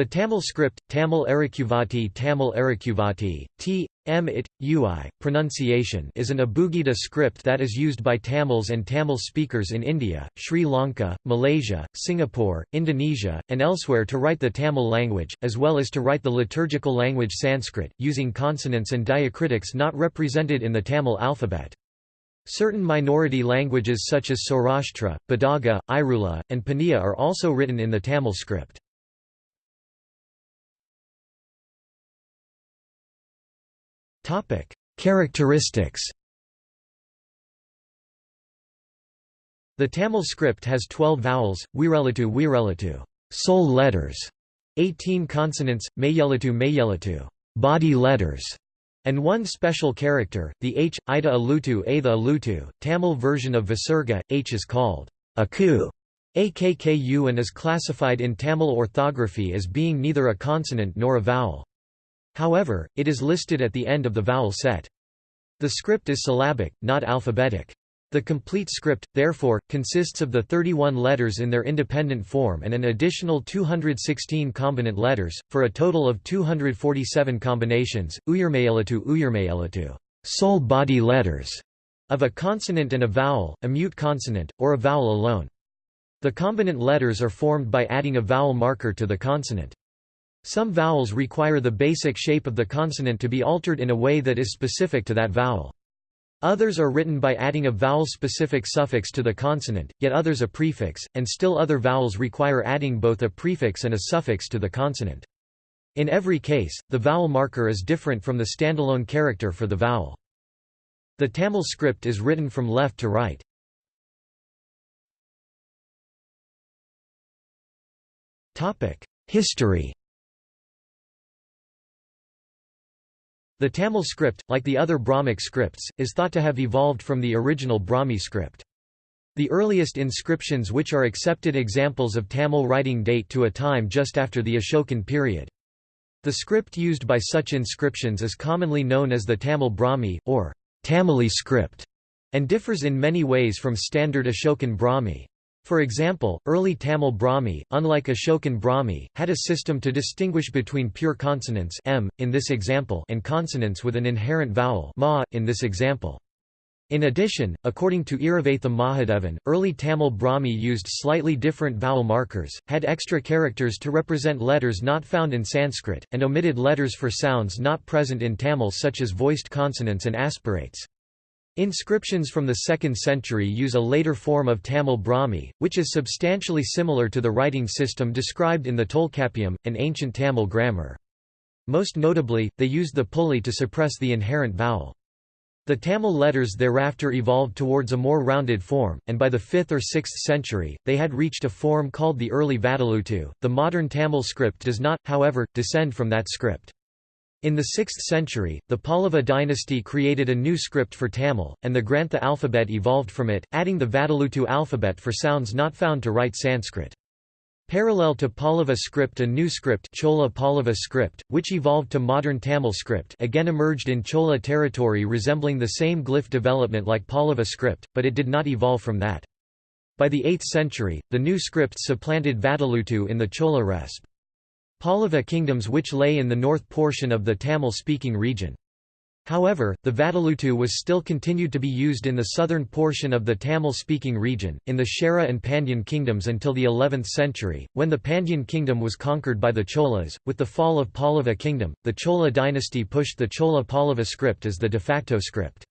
The Tamil script, Tamil Arikuvati Tamil Arikuvati, T. M. It, Ui, pronunciation is an Abugida script that is used by Tamils and Tamil speakers in India, Sri Lanka, Malaysia, Singapore, Indonesia, and elsewhere to write the Tamil language, as well as to write the liturgical language Sanskrit, using consonants and diacritics not represented in the Tamil alphabet. Certain minority languages such as Saurashtra, Badaga, Irula, and Paniya are also written in the Tamil script. Characteristics The Tamil script has 12 vowels, wirelatu wirelatu soul letters, 18 consonants, mayelatu mayelatu body letters, and one special character, the H, Ida alutu Atha alutu. Tamil version of Visarga, H is called aku, akku and is classified in Tamil orthography as being neither a consonant nor a vowel. However, it is listed at the end of the vowel set. The script is syllabic, not alphabetic. The complete script, therefore, consists of the 31 letters in their independent form and an additional 216 combinant letters, for a total of 247 combinations, uyurmayelatu uyurmayelatu soul body letters, of a consonant and a vowel, a mute consonant, or a vowel alone. The combinant letters are formed by adding a vowel marker to the consonant. Some vowels require the basic shape of the consonant to be altered in a way that is specific to that vowel. Others are written by adding a vowel-specific suffix to the consonant, yet others a prefix, and still other vowels require adding both a prefix and a suffix to the consonant. In every case, the vowel marker is different from the standalone character for the vowel. The Tamil script is written from left to right. History The Tamil script, like the other Brahmic scripts, is thought to have evolved from the original Brahmi script. The earliest inscriptions which are accepted examples of Tamil writing date to a time just after the Ashokan period. The script used by such inscriptions is commonly known as the Tamil Brahmi, or Tamili script, and differs in many ways from standard Ashokan Brahmi. For example, early Tamil Brahmi, unlike Ashokan Brahmi, had a system to distinguish between pure consonants m, in this example and consonants with an inherent vowel ma, in this example. In addition, according to Iravatham Mahadevan, early Tamil Brahmi used slightly different vowel markers, had extra characters to represent letters not found in Sanskrit, and omitted letters for sounds not present in Tamil such as voiced consonants and aspirates. Inscriptions from the 2nd century use a later form of Tamil Brahmi, which is substantially similar to the writing system described in the Tolkappiyam, an ancient Tamil grammar. Most notably, they used the pulli to suppress the inherent vowel. The Tamil letters thereafter evolved towards a more rounded form, and by the 5th or 6th century, they had reached a form called the early Vatteluttu. The modern Tamil script does not, however, descend from that script. In the 6th century, the Pallava dynasty created a new script for Tamil, and the Grantha alphabet evolved from it, adding the Vatteluttu alphabet for sounds not found to write Sanskrit. Parallel to Pallava script a new script Chola Pallava script, which evolved to modern Tamil script again emerged in Chola territory resembling the same glyph development like Pallava script, but it did not evolve from that. By the 8th century, the new script supplanted Vatteluttu in the Chola resp. Pallava kingdoms which lay in the north portion of the Tamil-speaking region. However, the Vatteluttu was still continued to be used in the southern portion of the Tamil-speaking region, in the Chera and Pandyan kingdoms until the 11th century, when the Pandyan kingdom was conquered by the Cholas. With the fall of Pallava kingdom, the Chola dynasty pushed the Chola Pallava script as the de facto script.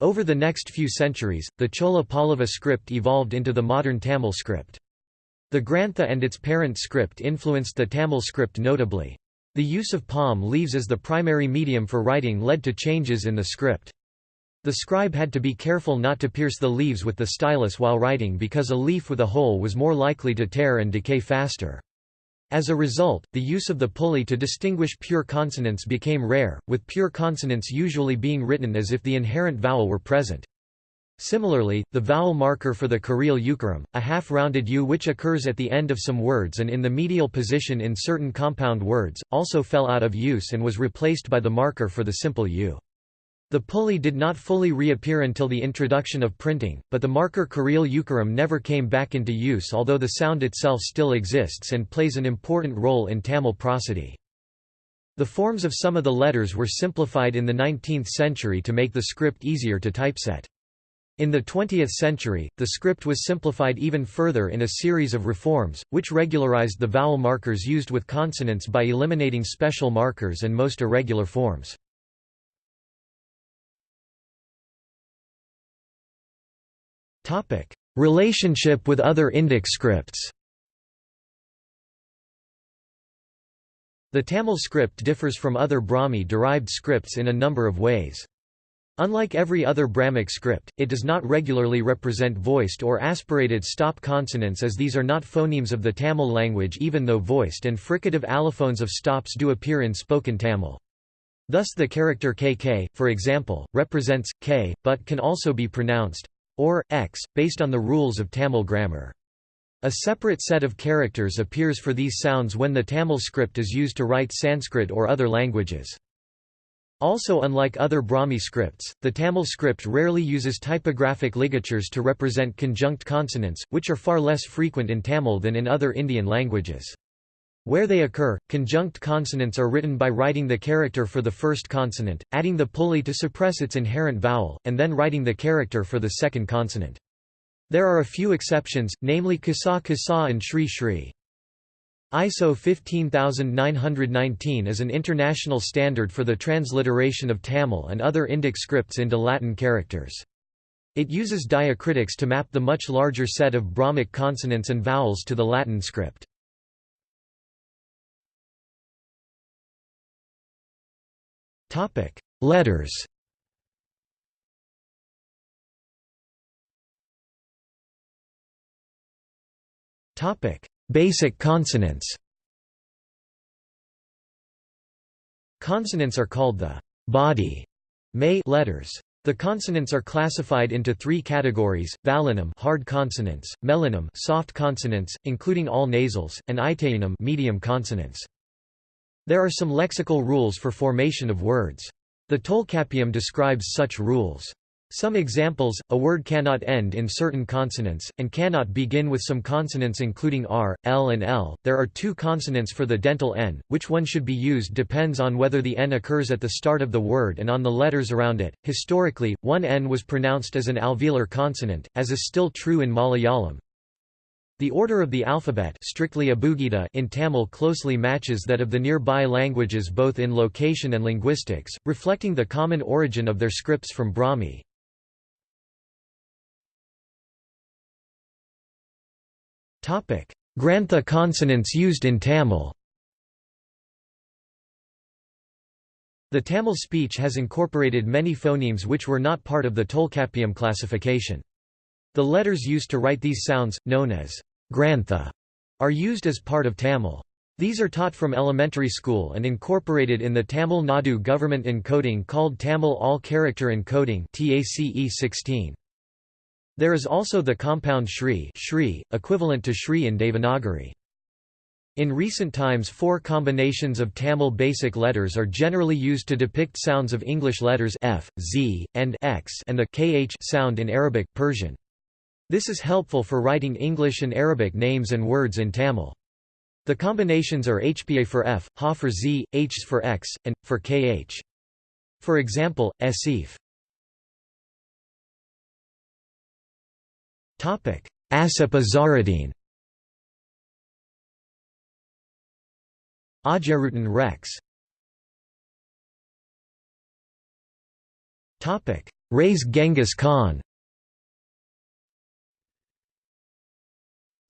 Over the next few centuries, the Chola Pallava script evolved into the modern Tamil script. The Grantha and its parent script influenced the Tamil script notably. The use of palm leaves as the primary medium for writing led to changes in the script. The scribe had to be careful not to pierce the leaves with the stylus while writing because a leaf with a hole was more likely to tear and decay faster. As a result, the use of the pulli to distinguish pure consonants became rare, with pure consonants usually being written as if the inherent vowel were present. Similarly, the vowel marker for the Kurial Ukaram, a half-rounded U which occurs at the end of some words and in the medial position in certain compound words, also fell out of use and was replaced by the marker for the simple U. The pulli did not fully reappear until the introduction of printing, but the marker Kuril Ukaram never came back into use although the sound itself still exists and plays an important role in Tamil prosody. The forms of some of the letters were simplified in the 19th century to make the script easier to typeset. In the 20th century, the script was simplified even further in a series of reforms, which regularized the vowel markers used with consonants by eliminating special markers and most irregular forms. Relationship with other Indic scripts. The Tamil script differs from other Brahmi-derived scripts in a number of ways. Unlike every other Brahmic script, it does not regularly represent voiced or aspirated stop consonants as these are not phonemes of the Tamil language even though voiced and fricative allophones of stops do appear in spoken Tamil. Thus the character kk, for example, represents k, but can also be pronounced or x, based on the rules of Tamil grammar. A separate set of characters appears for these sounds when the Tamil script is used to write Sanskrit or other languages. Also unlike other Brahmi scripts, the Tamil script rarely uses typographic ligatures to represent conjunct consonants, which are far less frequent in Tamil than in other Indian languages. Where they occur, conjunct consonants are written by writing the character for the first consonant, adding the pulli to suppress its inherent vowel, and then writing the character for the second consonant. There are a few exceptions, namely Kasa Kasa and Shri Shri. ISO 15919 is an international standard for the transliteration of Tamil and other Indic scripts into Latin characters. It uses diacritics to map the much larger set of Brahmic consonants and vowels to the Latin script. Letters Basic consonants Consonants are called the body letters. The consonants are classified into three categories: vowlinum hard consonants, mellinam soft consonants, including all nasals, and idaiyinam medium consonants. There are some lexical rules for formation of words. The Tolkappiyam describes such rules. Some examples, a word cannot end in certain consonants, and cannot begin with some consonants including r, l and l. There are two consonants for the dental n, which one should be used depends on whether the n occurs at the start of the word and on the letters around it. Historically, one n was pronounced as an alveolar consonant, as is still true in Malayalam, the order of the alphabet strictly abugida in Tamil closely matches that of the nearby languages both in location and linguistics, reflecting the common origin of their scripts from Brahmi. Grantha consonants used in Tamil The Tamil speech has incorporated many phonemes which were not part of the Tolkappiyam classification. The letters used to write these sounds, known as grantha, are used as part of Tamil. These are taught from elementary school and incorporated in the Tamil Nadu government encoding called Tamil All-Character Encoding TACE 16. There is also the compound Shri, Shri equivalent to Shri in Devanagari. In recent times four combinations of Tamil basic letters are generally used to depict sounds of English letters f, z, and x and the kh sound in Arabic, Persian. This is helpful for writing English and Arabic names and words in Tamil. The combinations are HPA for F, Ha for Z, Hs for X, and, for KH. For example, Asif. Asif Azaruddin Ajarutan Rex. Raise Genghis Khan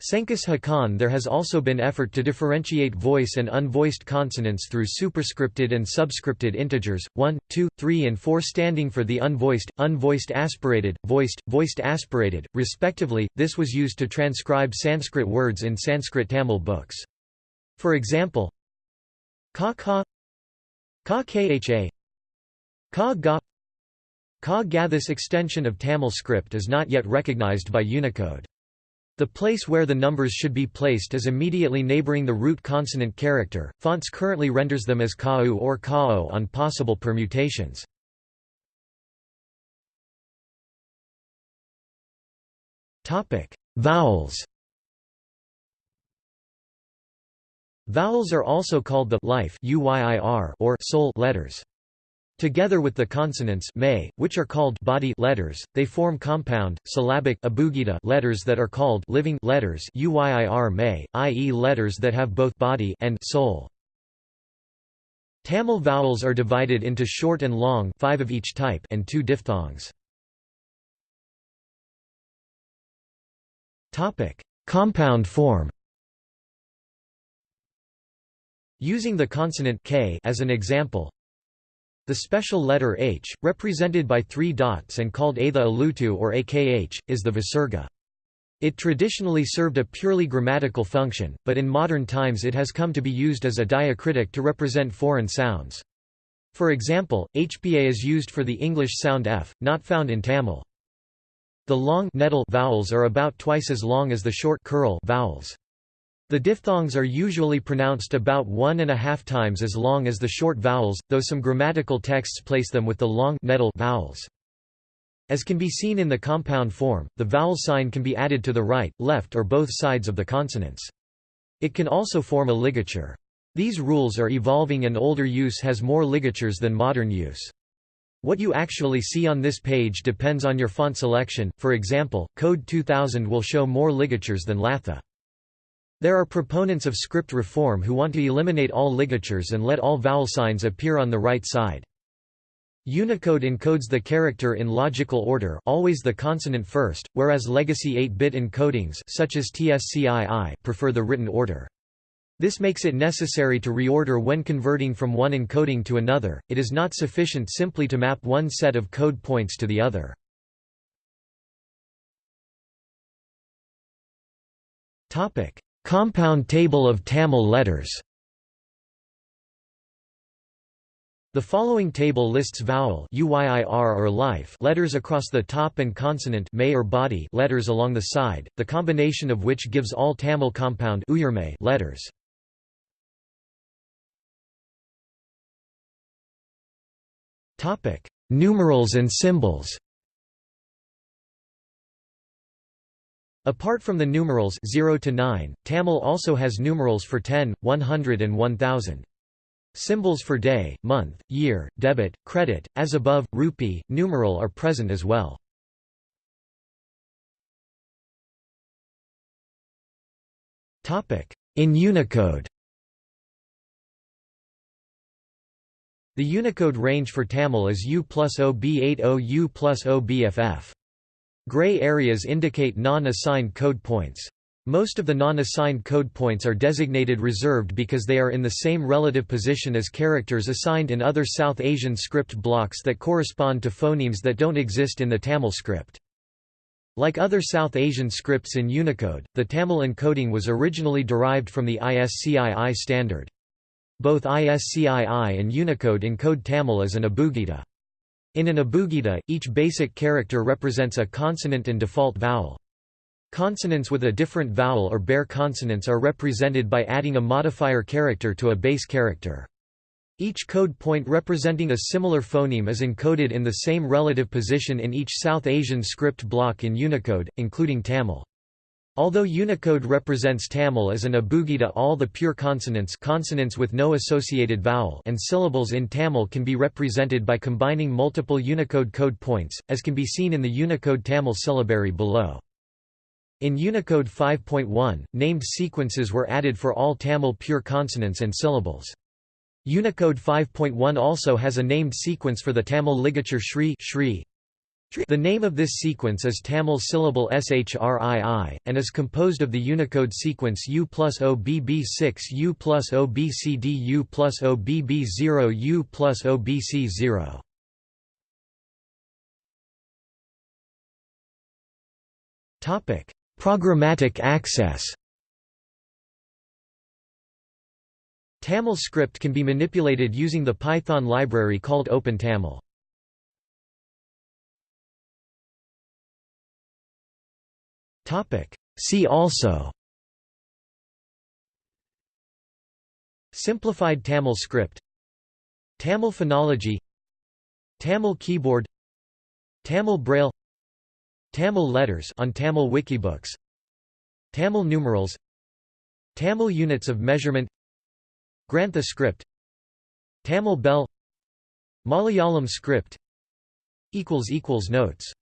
Senkus Hakan There has also been effort to differentiate voice and unvoiced consonants through superscripted and subscripted integers, 1, 2, 3 and 4 standing for the unvoiced, unvoiced aspirated, voiced, voiced aspirated, respectively. This was used to transcribe Sanskrit words in Sanskrit Tamil books. For example, ka ka ka kha ka ga ka ga This extension of Tamil script is not yet recognized by Unicode. The place where the numbers should be placed is immediately neighboring the root consonant character. Fonts currently renders them as kau or kao on possible permutations. Topic: Vowels. Vowels are also called the life or soul letters. Together with the consonants may, which are called body letters, they form compound, syllabic letters that are called living letters uyir may, i.e. letters that have both body and soul. Tamil vowels are divided into short and long five of each type and two diphthongs. Compound form Using the consonant k as an example, the special letter h, represented by three dots and called Atha Alutu or akh, is the Visarga. It traditionally served a purely grammatical function, but in modern times it has come to be used as a diacritic to represent foreign sounds. For example, HPA is used for the English sound f, not found in Tamil. The long vowels are about twice as long as the short curl vowels. The diphthongs are usually pronounced about one and a half times as long as the short vowels, though some grammatical texts place them with the long vowels. As can be seen in the compound form, the vowel sign can be added to the right, left or both sides of the consonants. It can also form a ligature. These rules are evolving and older use has more ligatures than modern use. What you actually see on this page depends on your font selection, for example, Code 2000 will show more ligatures than Latha. There are proponents of script reform who want to eliminate all ligatures and let all vowel signs appear on the right side. Unicode encodes the character in logical order always the consonant first, whereas legacy 8-bit encodings such as TSCII prefer the written order. This makes it necessary to reorder when converting from one encoding to another, it is not sufficient simply to map one set of code points to the other. Topic: Compound table of Tamil letters. The following table lists vowel or life letters across the top and consonant may or body letters along the side, the combination of which gives all Tamil compound letters. Numerals and symbols Apart from the numerals 0 to 9, Tamil also has numerals for 10, 100 and 1000. Symbols for day, month, year, debit, credit, as above, rupee, numeral are present as well. In Unicode The Unicode range for Tamil is U plus OB80 U plus OBFF. Gray areas indicate non-assigned code points. Most of the non-assigned code points are designated reserved because they are in the same relative position as characters assigned in other South Asian script blocks that correspond to phonemes that don't exist in the Tamil script. Like other South Asian scripts in Unicode, the Tamil encoding was originally derived from the ISCII standard. Both ISCII and Unicode encode Tamil as an abugida. In an abugida, each basic character represents a consonant and default vowel. Consonants with a different vowel or bare consonants are represented by adding a modifier character to a base character. Each code point representing a similar phoneme is encoded in the same relative position in each South Asian script block in Unicode, including Tamil. Although Unicode represents Tamil as an abugida all the pure consonants consonants with no associated vowel and syllables in Tamil can be represented by combining multiple Unicode code points, as can be seen in the Unicode Tamil syllabary below. In Unicode 5.1, named sequences were added for all Tamil pure consonants and syllables. Unicode 5.1 also has a named sequence for the Tamil ligature Shri, Shri the name of this sequence is Tamil syllable shrii, and is composed of the Unicode sequence U plus OBB6 U plus OBCD U plus OBB0 U plus OBC0. Programmatic access Tamil script can be manipulated using the Python library called OpenTamil. Topic. See also. Simplified Tamil script. Tamil phonology. Tamil keyboard. Tamil braille. Tamil letters on Tamil wikibooks. Tamil numerals. Tamil units of measurement. Grantha script. Tamil bell. Malayalam script. Notes